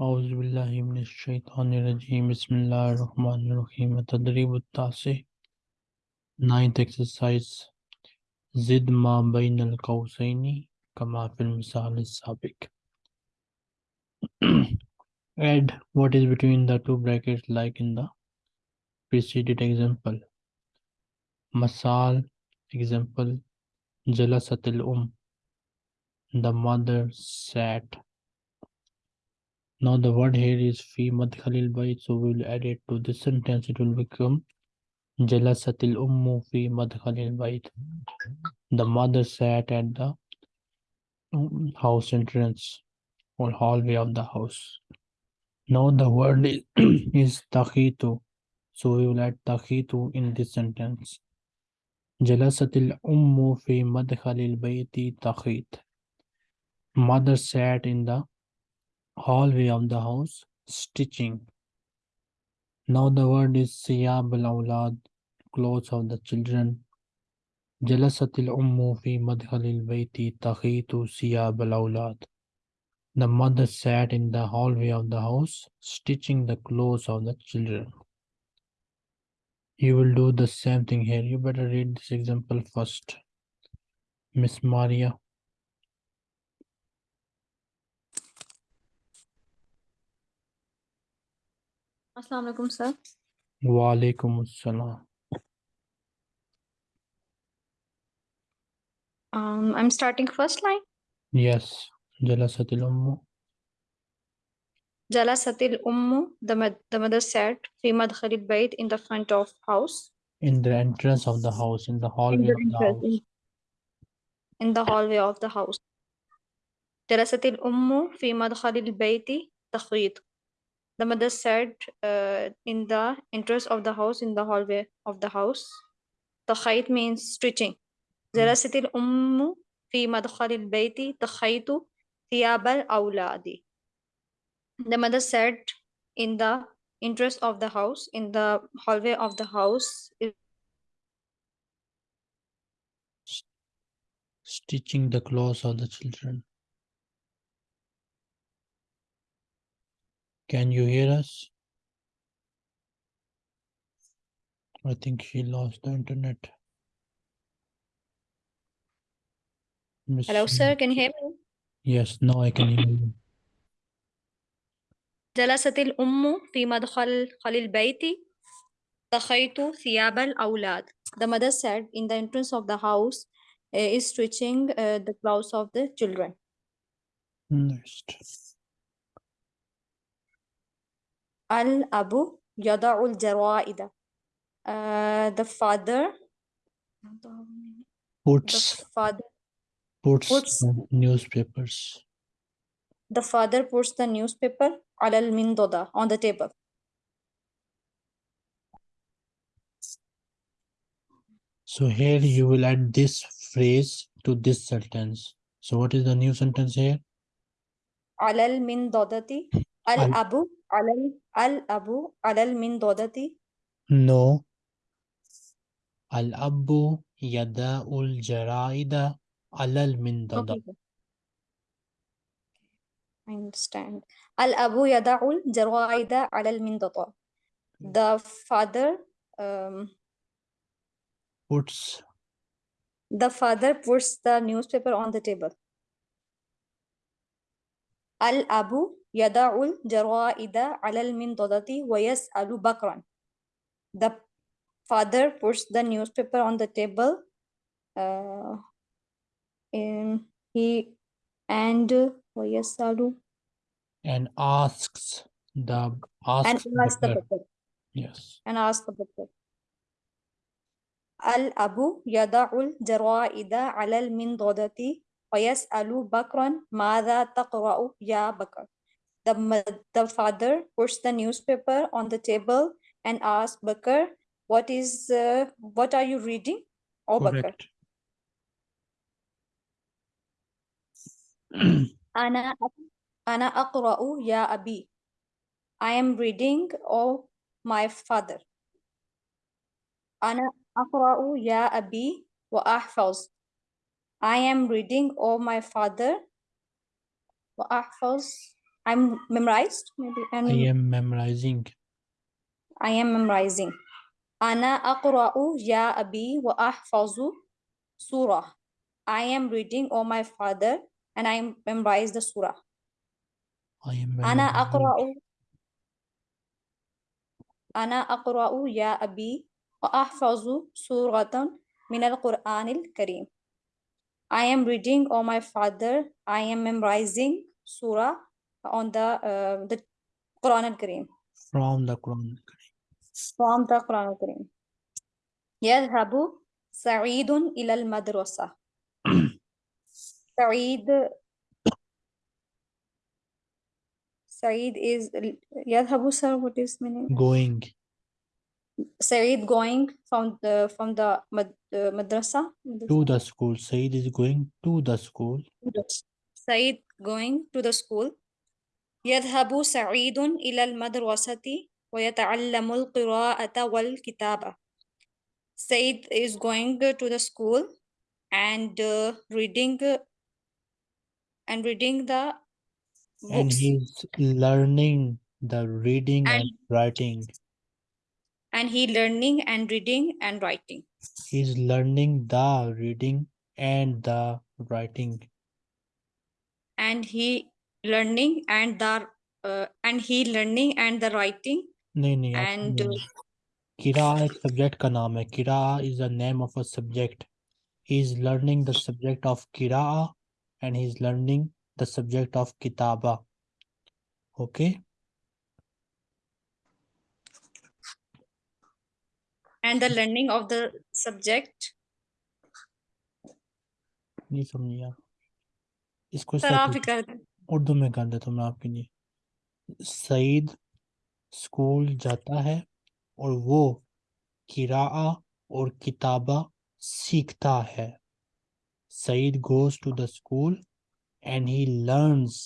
أعوذ بالله من الشيطان الرجيم بسم الله الرحمن الرحيم التدريب التاسع ninth exercise زد ما بين القوسين كما في المثال السابق add what is between the two brackets like in the preceded example masal example جلست الأم the mother sat now the word here is fi madkhalil bayt, so we will add it to this sentence. It will become jalasatil ummu fi madkhalil bayt. The mother sat at the house entrance or hallway of the house. Now the word is, is takhitu, so we will add takhitu in this sentence. Jalasatil ummu fi madkhalil bayti takhit. Mother sat in the hallway of the house, stitching. Now the word is siyab al-awlad, clothes of the children. Jalasat al-ummu fi madhal al-bayti takhitu siyab al-awlad. The mother sat in the hallway of the house, stitching the clothes of the children. You will do the same thing here. You better read this example first. Miss Maria अस्सलाम sir. Sir Um, I'm starting first line. Yes. Jalasatil ummu. Jalasatil ummu, the, the mother sat, fi madkhali bayt, in the front of house. In the entrance of the house, in the hallway in the of the house. In the hallway of the house. Jalasatil ummu fi madkhali bayti takhid the mother sat uh, in the entrance of the house in the hallway of the house تخيط means stitching جلست الأم في مدخل البيت تخيط ثياب الأولاد The mother sat in the entrance of the house, in the hallway of the house, stitching the clothes of the children. Can you hear us? I think she lost the internet. Miss- Hello, sir. Can you hear me? Yes, now I can hear you. جلست الأم في مدخل خل البيت تخيط ثياب الأولاد. The mother sat in the entrance of the house, uh, is stitching uh, the clothes of the children. Next. Al-abu yada'ul jara'ida. The father puts, the father puts, puts newspapers. The father puts the newspaper al-mindoda on the table. So here you will add this phrase to this sentence. So what is the new sentence here? Al min dodati Al-abu Al Al Abu alal min dodati? No. Al-abu yada'ul jaraida alal min dodati. Okay. I understand. Al-abu yada'ul jaraida alal min dodati. The father um, puts the father puts the newspaper on the table. Al-abu يضع الجرائد على المنضدة ويسأل بكرا. The father puts the newspaper on the table. Uh, and he and ويسأل and asks the and asks asks the butler. butler. Yes. and ask the butler. الأب يضع الجرائد على المنضدة ويسأل بكرا ماذا تقرأ يا بكر. The, the father puts the newspaper on the table and asks Bakar, what is, uh, what are you reading? Oh, Correct. Ana, Ana ya abi. I am reading, oh, my father. Ana ya abi wa ahfaz. I am reading, oh, my father. Wa ahfaz I'm memorized maybe. I'm, I am memorizing. I am memorizing. Ana akra'u ya abi wa ahfazu surah. I am reading, O my father, and I memorize the surah. I am memorizing. Ana akra'u. Ana akra'u ya abi wa ahfazu suratan min al-Qur'an al-Karim. I am reading, O my father, I am memorizing surah on the uh, the Quran al-Kareem From the Quran. from the Quran al-Kareem يذهب سعيد إلى المدرسة سعيد سعيد is يذهب sir what is meaning Going. Saeed going from the from the mad, uh, madrasa To the school. Said is going to the school. Saeed going to the school يذهب سعيد إلى المدرسة ويتعلم القراءة والكتابة Said is going to the school and uh, reading uh, and reading the And books he's learning the reading and And- writing. and he learning and reading and writing He's learning the reading and the writing. and he learning and the uh, and he learning and the writing नहीं नहीं आप And, सुनिए। किरा एक subject का नाम है किरा is the name of a subject he is learning the subject of किरा and he is learning the subject of kitaba okay and the learning of the subject नहीं समझी आप इसको इस सर तरह आप ही से कर दें उर्दू में कर देता हूँ मैं आपके लिए। सईद स्कूल जाता है और वो किरा और किताबा सीखता है। Saeed goes to the school and he learns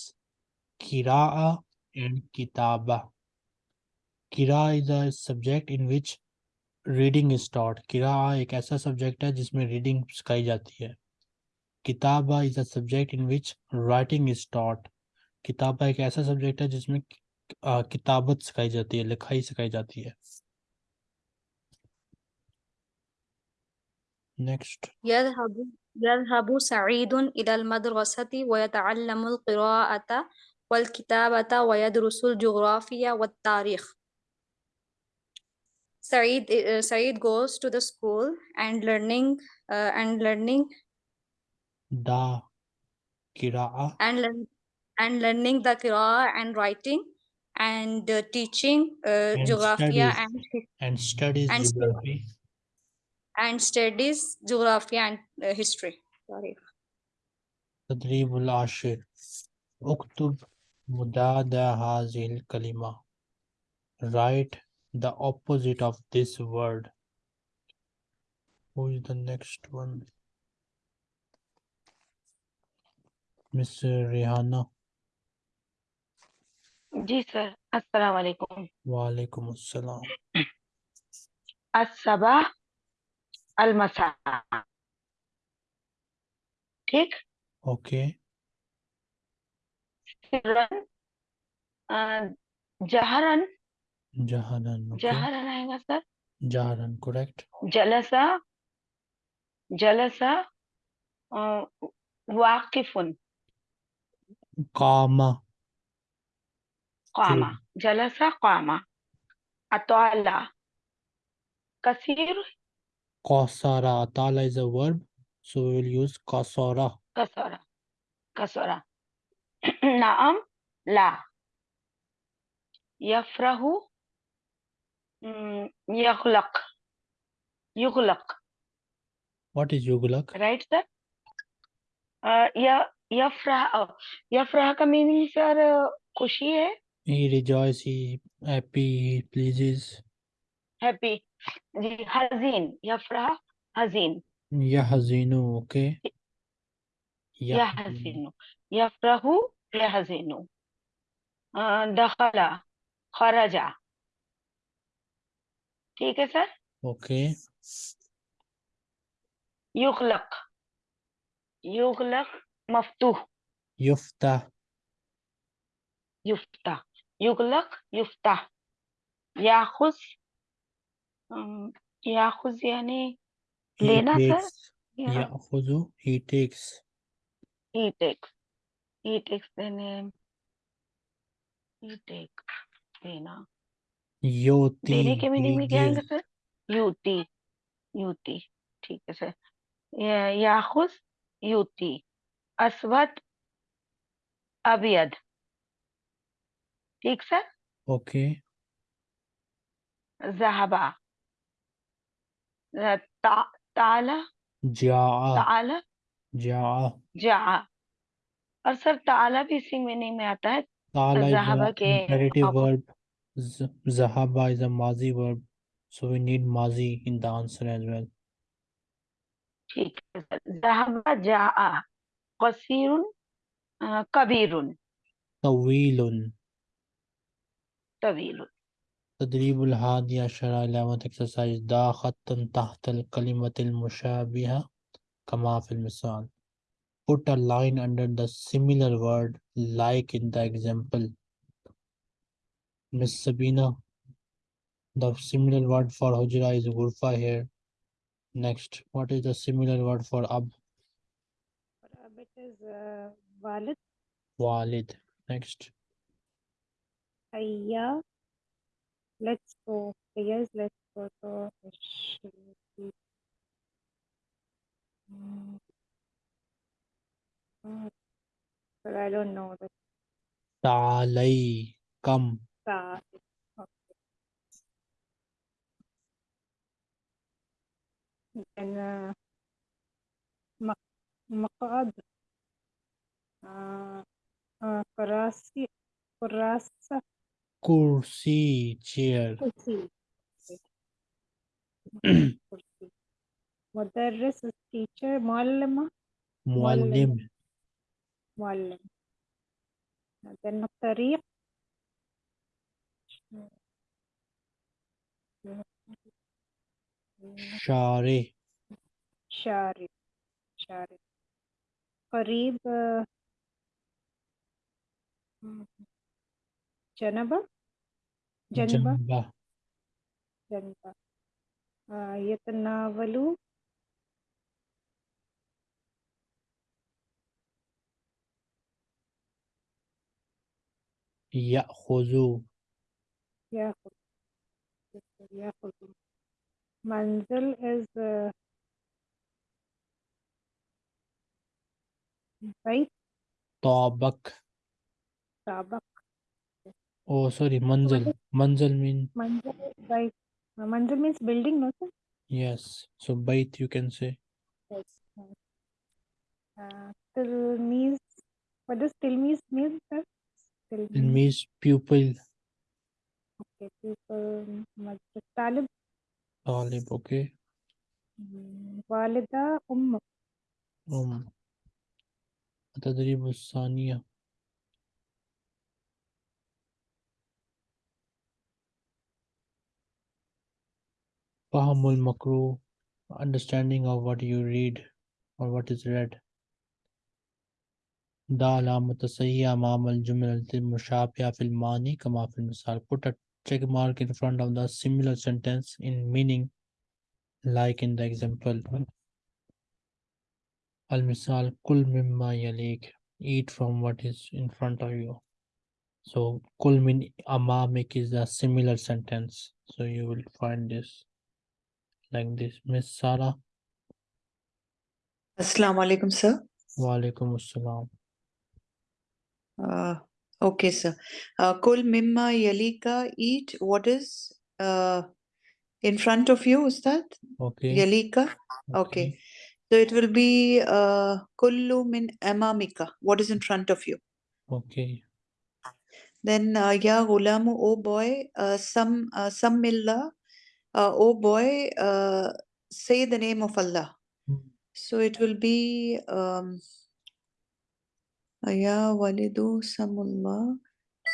किरा एंड किताबा। किरा is a subject in which reading is taught. किरा एक ऐसा सब्जेक्ट है जिसमें रीडिंग सिखाई जाती है। किताबा is a subject in which writing is taught. किताबा एक ऐसा सब्जेक्ट है जिसमें आ, किताबत सिखाई जाती है लिखाई सिखाई जाती है next يذهب يذهب سعيد إلى المدرسة ويتعلم القراءة والكتابة ويدرس الجغرافيا والتاريخ Saeed, uh, Saeed goes to the school and learning uh, and learning दा किरा and learn, and learning the Qur'an and writing and uh, teaching uh, And geographia studies. and his- and studies And studies. geography and studies geography and uh, history. Sorry. تدريب العاشر اكتب مداد هذه الكلمة write the opposite of this word who is the next one Miss Rihanna जी sir अस्सलाम वालेकुम। वालेकुम अस्सलाम। असबा अलमसा। ठीक? अ, जहरन। okay जहरन आएगा sir. जहरन correct जलसा जलसा वाकिफुन। Qama قام جلس قام أطال كثير قصر أطال is a verb so we will use قصر كسر كسر نعم لا يفرح يغلق يغلق what is yuglak right sir uh, yeah Yafraha. Yafraha ka meaning sir uh, खुशी hai. He rejoices, he happy, he pleases. Happy. जी हजीन यफरह हजीन यहजीनु okay यहजीनु यफरहु यहजीनु दखला खरजा ठीक है सर ओके युगलक युगलक मफतूह युफ्ता युफ्ता يغلق يفتح يأخذ أم، يأخذ يعني He लेना सर takes. या يأخذ. He takes. he takes he takes देने he take देना योती. देने के मीनिंग He में क्या आएगा gives. सर युति युति ठीक है सर या- याखुज युति अस्वद अबियद ठीक सर? ओके। जहाबा। ताला? जा। ताला? जा। जा। और सर ताला भी इसी में नहीं में आता है। ताला वर्ब जहाबा इज़ अ माजी वर्ब सो वी नीड माजी in the answer as well ठीक है सर। जहाबा जा। कसीरुन कबीरुन। तवीलुन طويل. تدريب الحادي عشر علامة exercise دا خط تحت الكلمة المشابهة كما في المثال. Put a line under the similar word like in the example. Miss Sabina the similar word for hujra is gurfa here. Next what is the similar word for ab? For ab it is uh, walid. Walid. Next. Hayya. Let's go. Is let's go. So it should be. Oh, But I don't know ta'alay, come. Okay. Then uh, maqad. Uh, uh. Kurasa. Kursi, chair. Kursi. Kursi. Mudarris is teacher. Muallima. Muallim, معلم then الطريق share, شارع شارع قريب آه، جنبة؟ جنبة. جنب آه، يتناول يأخذ. يأخذ. منزل is uh, بيت طابق. طابق. Oh, sorry, manzil. Manzil mean منزل بيت Uh, منزل means building no sir yes. So bait you can say. Yes. Uh, till means what does till means mean, sir? Till It means pupil. Okay, people مدرسة طالب Talib, okay. مم، والدة أم Um, التدريب الثانية Fahamul Makru, understanding of what you read or what is read. Dala Mutasayya Mamal Jumal Mushapia Filmani Kama Filmisar. Put a check mark in front of the similar sentence in meaning, like in the example. Al Misal Kul Mimma Yalik. Eat from what is in front of you. So Kul Min Amamik is a similar sentence. So you will find this like this Miss Sarah Assalamu alaikum, sir. Walaikum Assalam Uh, okay, sir. Uh, Kul mimma yalika, eat what is uh, in front of you, is that? okay Yalika? Okay. So it will be uh, kullu min amamika, what is in front of you. okay Then uh, ya gulamu, oh boy, uh, some uh, sammillah, uh, oh boy, uh, say the name of Allah. Hmm. So it will be um, Ya Walidu Samullah.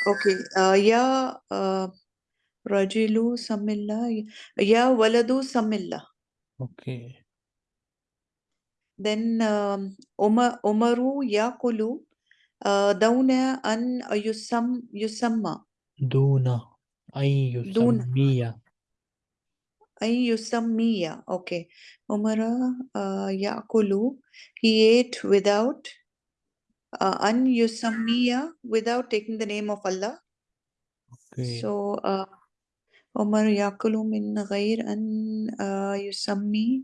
Okay, Ya uh, Rajilu Samillah. Ya Waladu Samillah. Okay. Then um, Umar, Umaru Yakulu uh, Dauna an Yusam Yusamma. Duna. Ay Yusammiya أن يسمي okay عمر uh, يأكل he ate without uh, أن يسمي without taking the name of Allah Okay. so uh, عمر يأكل من غير أن uh, يسمي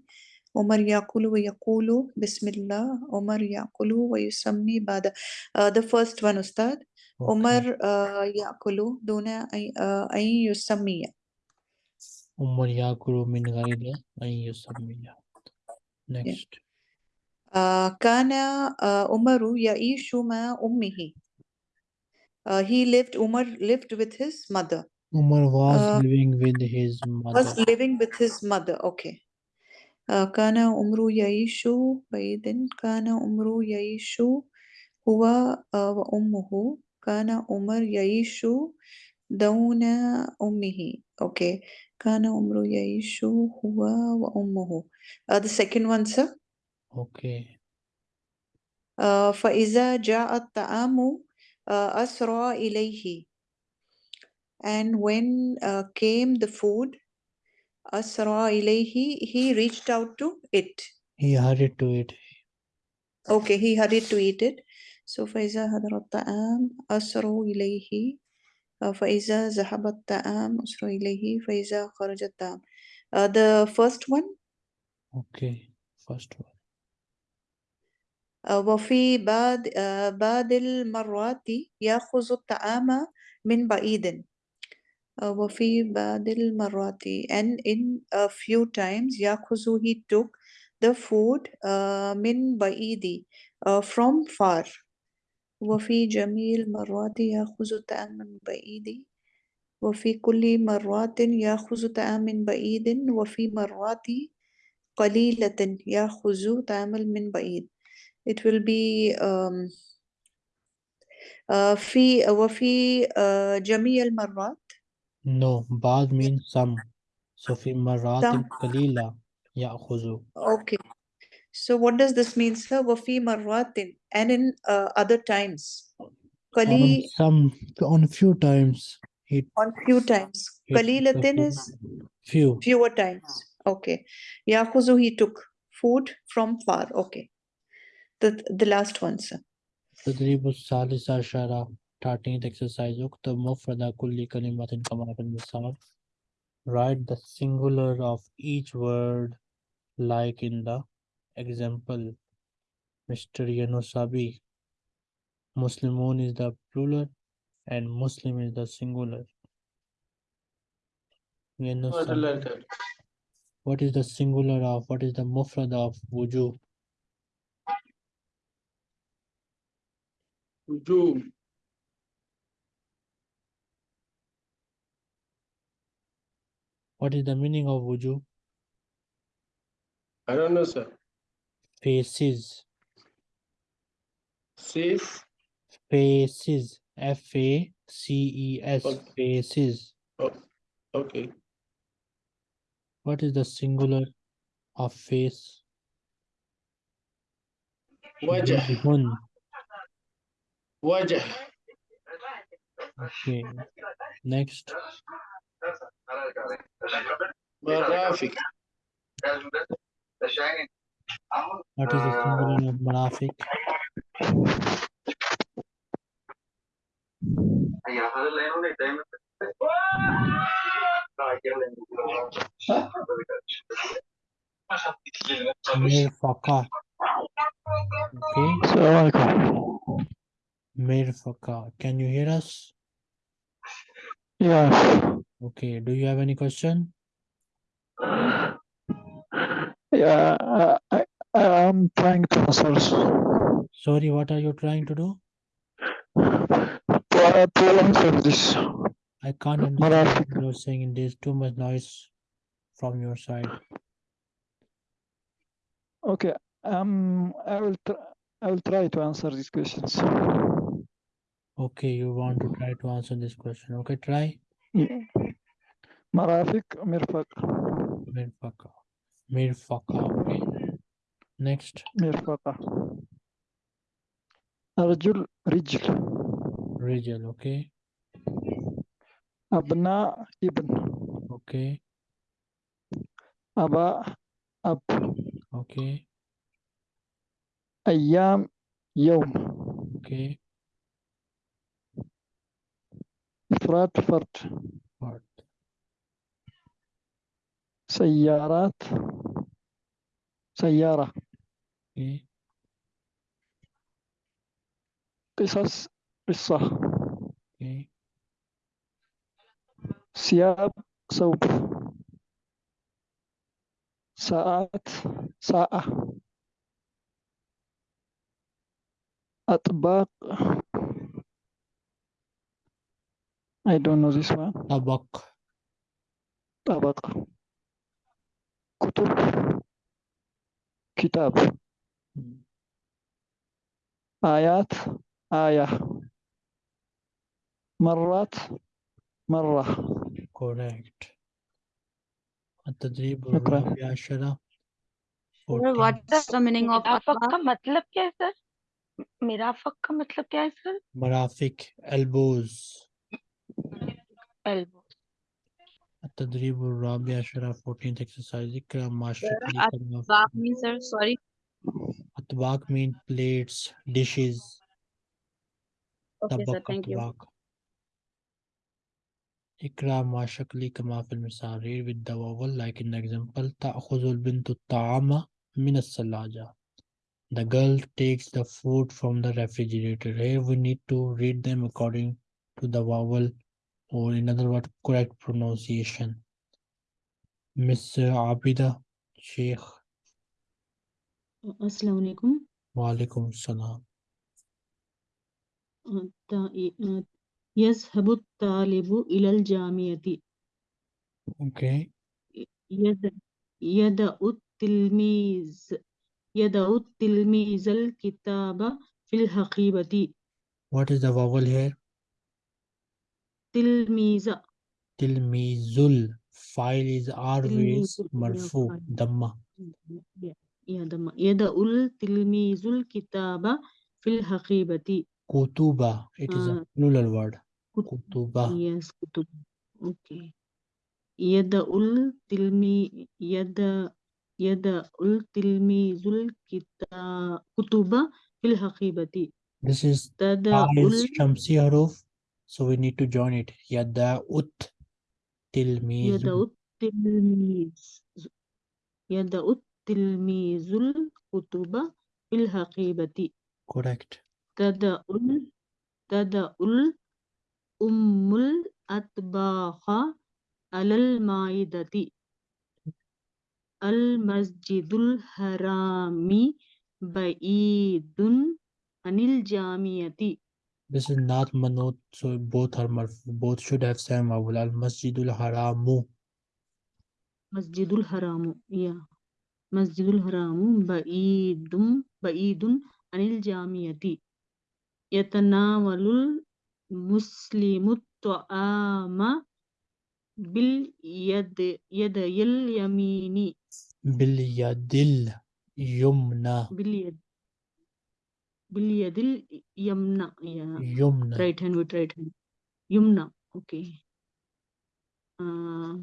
عمر يأكل ويقول بسم الله عمر يأكل ويسمي بعد uh, the first one أستاذ okay. عمر uh, يأكل دون أن uh, أن يسمي Umar yakulu min ghairi an yusammiya. Next. uh, كان uh, عمر يعيش مع أمه uh, he lived Umar lived with his mother Umar was Uh, living with his mother. was living with his mother okay uh, كان عمر يعيش بعيد كان عمر يعيش هو uh, وأمه كان عمر يعيش دون أمه okay كان عمر يعيش هو وأمه uh, the second one sir Okay. uh, فإذا جاء الطعام uh, أسرع إليه and when uh, came the food أسرع إليه he reached out to it He hurried to it. okay he hurried to eat it so فإذا حضر الطعام أسرع إليه uh, فإذا ذهب الطعام أسرع إليه فإذا خرج الطعام uh, the first one Okay. First one. uh, وفي بعض uh, بعض المرات يأخذ الطعام من بعيد uh, وفي بعض المرات and in a few times يأخذ he took the food uh, من بعيد uh, from far وفي جميع المرات يأخذ الطعام من بعيد وفي كل مرات يأخذ طعام من بعيد وفي مرات قليلة يأخذ طعام من بعيد it will be um, uh, في وفي uh, جميع المرات No, بعض means some. So في مرات Some. قليلة يأخذ. okay so what does this mean sir وفي مرات and in uh, other times On قليل some, on few times. He, on few times he took the قليلة food. is Few. fewer times okay يأخذ he took food from far okay the the last one sir تدريب الثالث عشر 13th exercise اكتب مفرد كل كلمة كما في المثال Write the singular of each word like in the Example, Mr. Yanosabi. Muslimun is the plural and Muslim is the singular. What is the singular of? What is the mufrad of wuju? Wuju. What is the meaning of wuju? I don't know, sir faces Says. faces f a c e s Okay. Oh, Okay. what is the singular of face Wajah. Wajhun. Wajah. okay next Marafiq. What is the singular of marafiq? Mirfaqa. Okay. Mirfaqa. Can you hear us? Yeah. Okay. Do you have any question? Yeah, uh, I, I am trying to answer Sorry, what are you trying to do? to, answer this. I can't understand what you're saying. There's too much noise from your side. Okay, um, I will I will try to answer these questions. Okay, you want to try to answer this question. Okay, try. Yeah. Marafiq, Mirfaq, Mirfaqa. Mirfaqa. Okay. Next. Mirfaqa. أرجل رجل Rijal, okay, أبناء ابن okay, أباء أب okay, أيام يوم okay. إفراد فرد Part. سيارات سيارة Okay, قصص قصة. okay, ثياب ثوب. ساعات ساعة. أطباق. I don't know this one. Tabak. طبق. كتب. كتاب. آيات آية مرات مرة Correct. التدريب شكرا. الرابع عشرة. Sir, 14. what is the meaning of मिराफक atbaq? का मतलब क्या है sir मिराफक का मतलब क्या है sir مرافق elbows. Elbow التدريب الرابع عشرة 14th exercise اقرأ ما شكل كلمة Tabak means plates, dishes. Okay, sir, thank you. Ikram wa shakli kama fil misarir with the vowel like in the example ta'khuzul bintu ta'ama min as-salaja. The girl takes the food from the refrigerator. Here we need to read them according to the vowel or in other words correct pronunciation. Miss Abida Sheikh अस्सलाम वालेकुम Walaikum Salam. الت- يذهب الطالب إلى الجامعة Okay. يد يدأ التلميذ يدأ التلميذ الكتاب في الحقيبة What is the vowel here? تلميذ Tilmizul. File is always Tilmizul, yeah, Yada'ul tilmizul kitaba fil haqibati. Kutuba. It is a plural word. Kutuba. Yes, kutuba. Okay. Yada'ul tilmi yada yada'ul tilmizul kita kutuba fil haqibati. This is Tada'ul Shamsi Haruf. So we need to join it. Yada'ut tilmiz. Yada'ut tilmiz. Yada'ut يدأ التلميذ الكتب في الحقيبة Correct. تدأ ال- تدأ الأم الأطباق على المائدة المسجد الحرام بعيد عن الجامعة This is not manut, so both are marfu. Both should have same vowel. Al masjidul haramu. مسجد الحرام يا مسجد الحرام بعيد بعيد عن الجامعة يتناول المسلم الطعام باليد يدي اليمين Bil yadil yumna. باليد باليد اليمنى يا Yumna. right hand with right hand يمنى okay uh,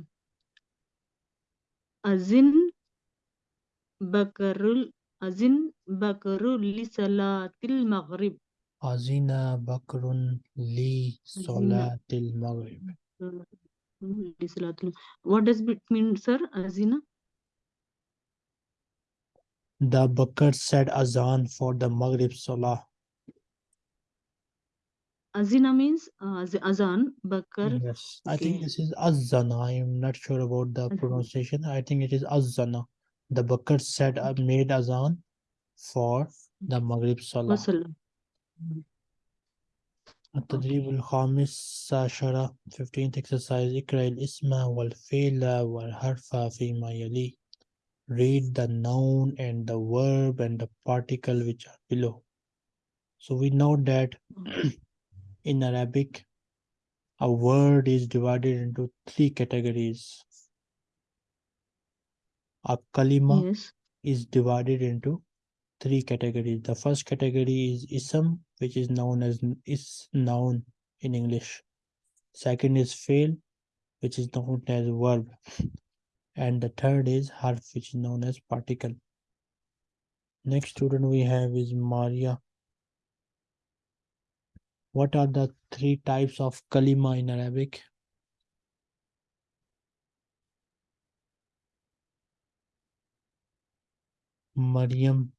أذن Bakarul Azin Bakarul li salatil maghrib. Azina Bakrun li Azina. salatil maghrib. What does it mean, sir? Azina? The Bakr said azan for the maghrib salah. Azina means uh, az- azan. Bakr. Yes. I think this is azana. I am not sure about the pronunciation. I think it is azana The Bakr said uh, made azan for the Maghrib Salah. وصل التدريب الخامس عشر 15th exercise اقرأ الاسم والفعل والحرف فيما يلي read the noun and the verb and the particle which are below so we know that in Arabic a word is divided into three categories a kalima yes is divided into three categories the first category is ism which is known as is noun in English. Second is fail, which is known as verb. And the third is harf, which is known as particle. Next student we have is Maria. What are the three types of kalima in Arabic? Mariam,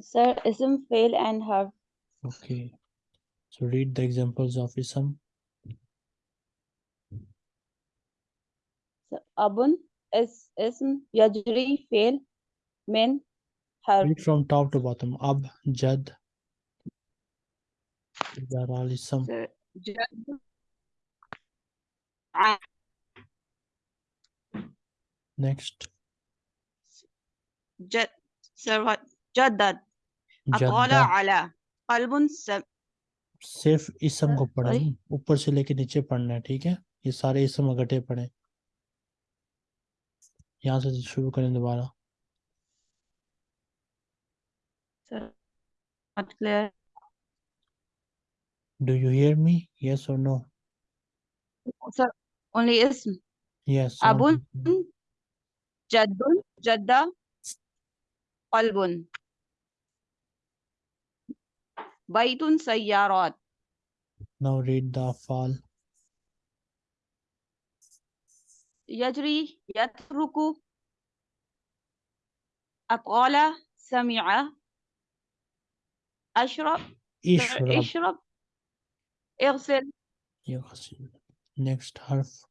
Sir, ism, fail, and harf. okay. So read the examples of ism. So, abun, is, ism, yajri, fail, min, harf. Read from top to bottom. Ab, Jad. These are all ism. Sir, jad, Next, सिर्फ़ इसम को पढ़ा ऊपर से लेके नीचे पढ़ना है ठीक है? ये सारे इसम इकट्ठे पढ़े। यहाँ से शुरू करें दोबारा। Do you hear me yes और नो सर ओनली इसम। यस अबुन जद्दुन जद्दा qalbun. Baitun, sayyarat. Now read the fall. يجري يترك أطال سمع أشرب Ishrab. اشرب اغسل يغسل. Next harf.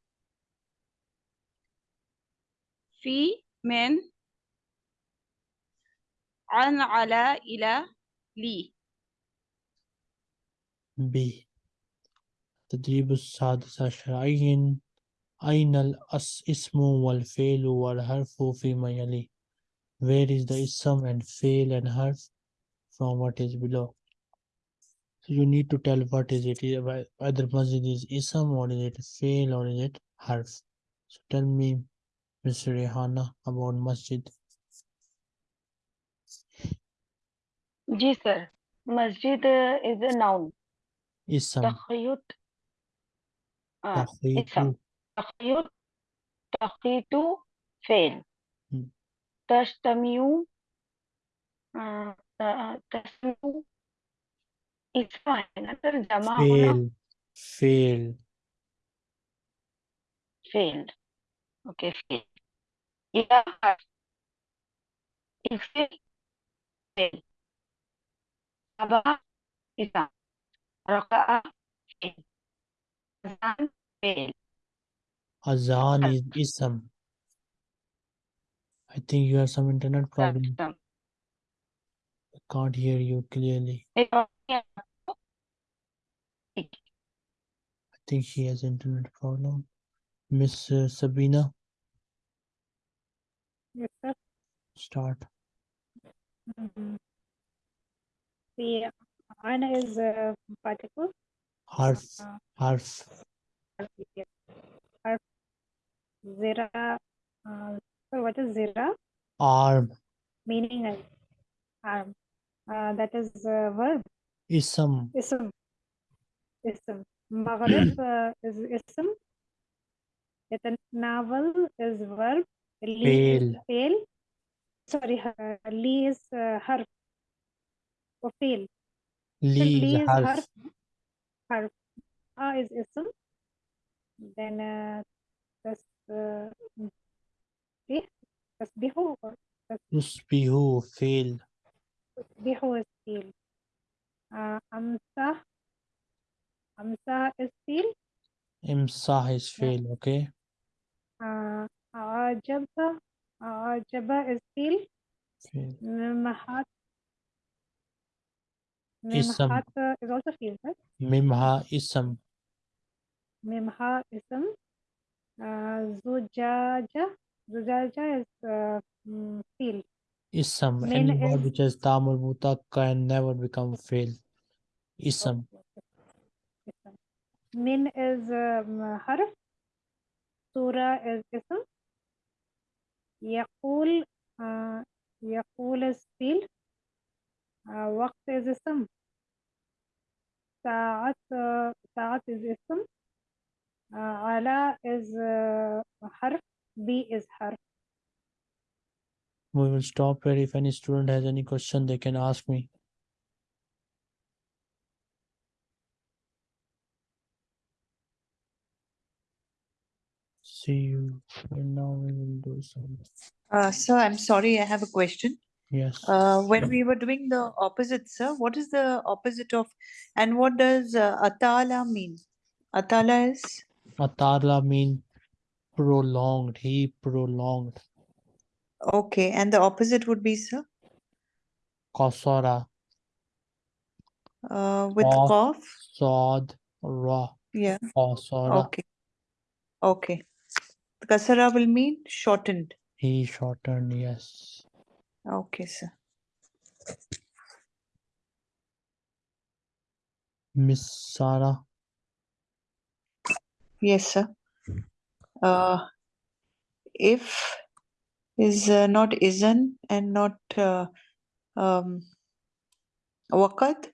في من عن على إلى لي B. تدريب السادس عشر عين أين الاسم والفعل والحرف فيما يلي Where is the ism and fail and harf from what is below So you need to tell what is it is- whe- whether masjid is ism or is it fail or is it harf So tell me Mr. Rehana about masjid ji sir मस्जिद is a noun ism तखयत हाँ تخيط ism تخيط تخيط فعل Hmm. تجتمع آه، ت- تسمع اسم है ना sir जमा होना fail fail فعل اوكي فعل إذا حرف اغسل فعل Sabah isa. Raka'a. Azan fail Azan is ism. I think you have some internet problem. I can't hear you clearly. I think she has internet problem. Miss uh, Sabina. Yes, sir. Start. Mm -hmm. The ana is a particle. Harf, Uh, harf. Harf. Zira. Uh, so what is zira? arm, Meaning arm. Uh, that is a verb. ism, Ism. Ism. Maghrib uh, is ism. Naval is verb. Li Fail. fail. Sorry, uh, li is uh, harf. Or fail. So li li is is harf, harf. Harf. A is ism. Then uh, das uh, eh, tasbihu or tusbihu, fail, tasbihu is fail. Uh, amsah. Amsah is fail. imsah is Yeah. fail, okay? Uh, Mimhat, uh, is also fail, right? Mimha, ism, Mimha ism. Uh, Zujaja, Zujaja is uh, mm, fail. ism. Min Any is... word which has ta marbuta can never become fail. Ism, Ism. Min is um, harf. Surah is ism. Yaqul, uh, Yaqul is fail. uh, وقت is اسم ساعات uh, ساعات is اسم uh, على is uh, حرف B is حرف We will stop here. If any student has any question, they can ask me. See you. And now we will do some. Uh, sir, I'm sorry, I have a question. Yes. Uh, when we were doing the opposite, sir, what is the opposite of, and what does uh, atala mean? Atala is, Atala mean prolonged. He prolonged. okay, and the opposite would be, sir, Qasara. uh, with Qaf. qaf? Sad. Ra. Yeah, Qasara. okay. Okay. Kasara will mean shortened. He shortened. Yes. Okay, sir. Miss Sarah. Yes, sir. Uh, if is uh, not isn't and not uh, um, waqad,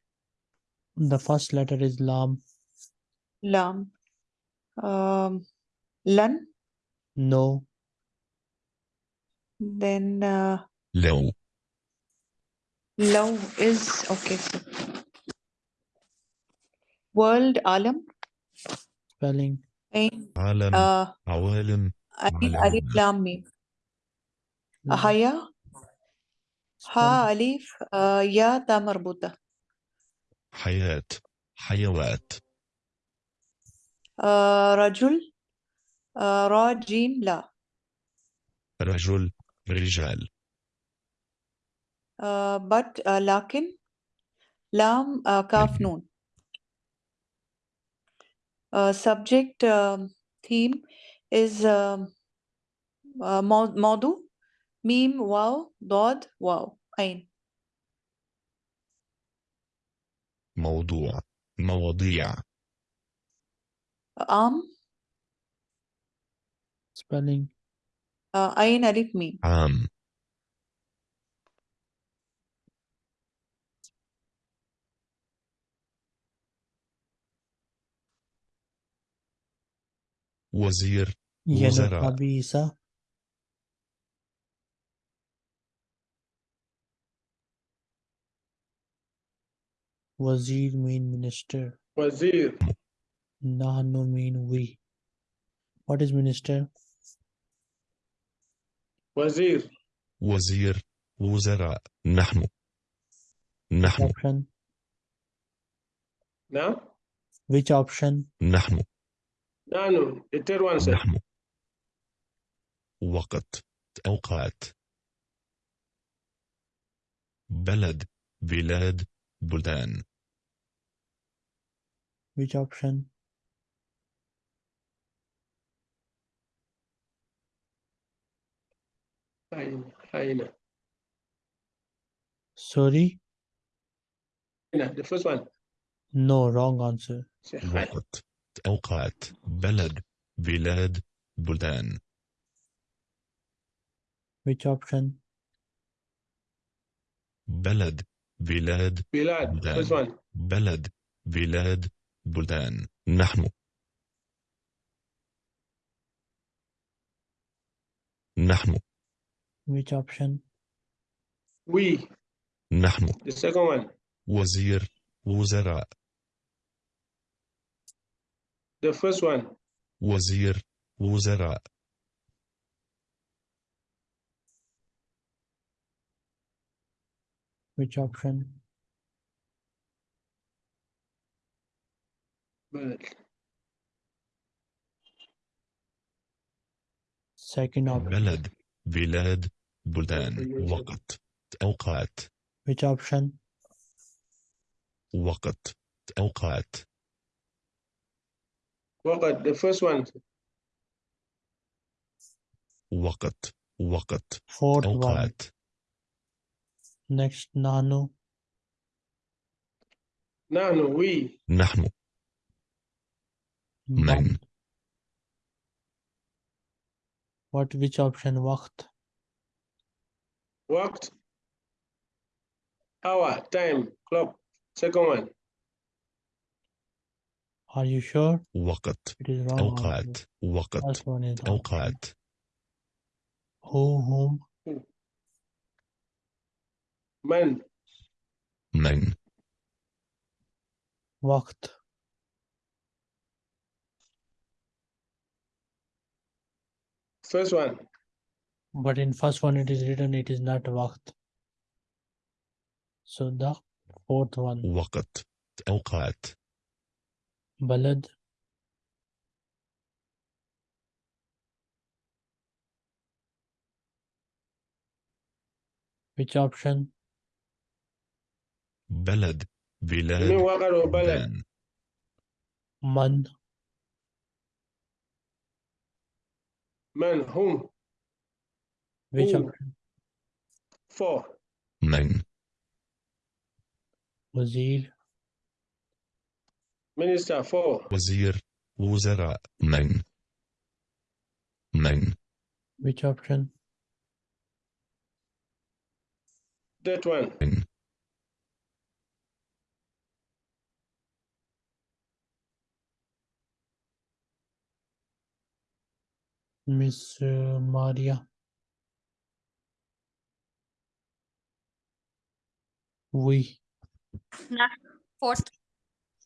The first letter is Lam. lam, um, lan, No. then uh, لو. لو is okay. World عالم. Spelling. عالم. آه، عوالم. ألف عالم. ألف لام ميم هيا ها أليف آه، يا تا مربوطة. حياة. حيوات. آه، رجل. آه را جيم لا. رجل. رجال. Uh, but uh, lakin lam uh, kaf noon. Uh, subject um, theme is um, uh, mau- maudu, mim, wow, dod, wow, ain. موضوع مواضيع Am, Spelling. uh, ain alif mim. عام وزير Yellow وزراء Kabisa. Wazir mean minister. Wazir. Nahnu mean we. What is minister? Wazir. وزير وزراء نحن نحن Option. Now? Which option? نحن No, no. The third one, sir. نحن وقت أوقات بلد بلاد بلدان Which option? Aina. Aina. Sorry? Aina. The first one. No, wrong answer. Say hi. وقت أوقات بلد بلاد بلدان Which option? بلد بلاد first one. بلد بلاد بلدان نحن نحن Which option? We. نحن The second one. وزير وزراء The first one. وزير وزراء Which option? Bilal. Second option. بلد بلاد بلدان وقت أوقات Which option? وقت أوقات Waqad. The first one. وقت وقت Fourth one. أوقات Next, Nanu. Nahnu. We. نحن من Waqt. What? Which option? Waqt. Waqt. hour, time, clock. Second one. Are you sure? وقت It is wrong. أوقات answer. وقت First one is the أوقات who, whom, Man, من waqt. first one. But in first one it is written it is not waqt. So the fourth one, وقت أوقات بلد. which option? بلد بلاد مين بلد من. من هم which هم. option? For. من. وزير. Minister for Wazir Wuzara Main Main Which option? That one. Main. Miss uh, Maria. We. Nah, fourth.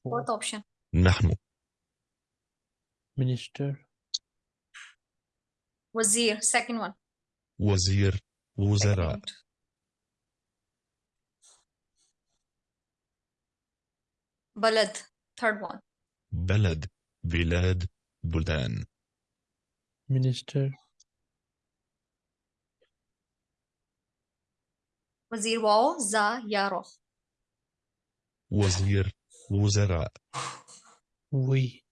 Fourth, option. نحن minister, Wazir, second one. وزير وزراء Second. Balad, third one. بلد بلاد بلدان minister, Wazir Wao, Za, Yaro. وزير وزراء. وي.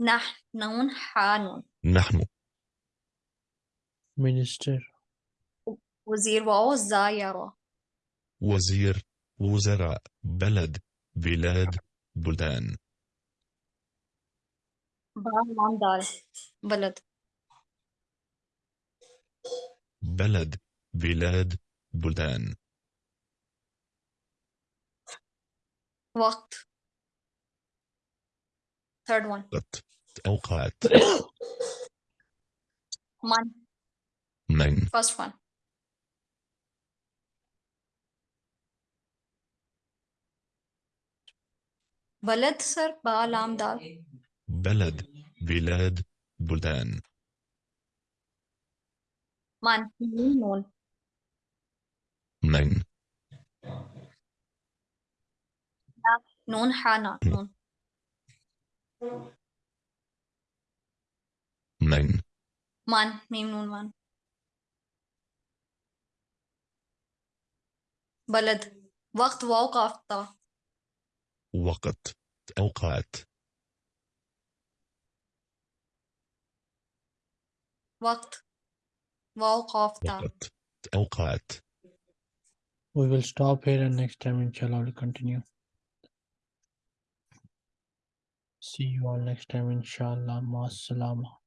نحن حانون نحن. مينستر وزير ووزارة وزير وزراء بلد بلاد بلدان. بلد. بلد بلاد بلدان. Waqt. Third one. وقت أوقات Man, من first one. Balad, sir, Ba, Lam, Dal. بلد بلاد بلدان Man, Noon, Noon. من Noon, Hana, Noon. من Man, Mim, Noon, Man. Balad. Waqt, Waw, Qaf, Ta. وقت أوقات Waqt. Waw, Qaf, Ta. وقت أوقات we will stop here and next time inshallah we'll continue. See you all next time inshallah. Ma salama.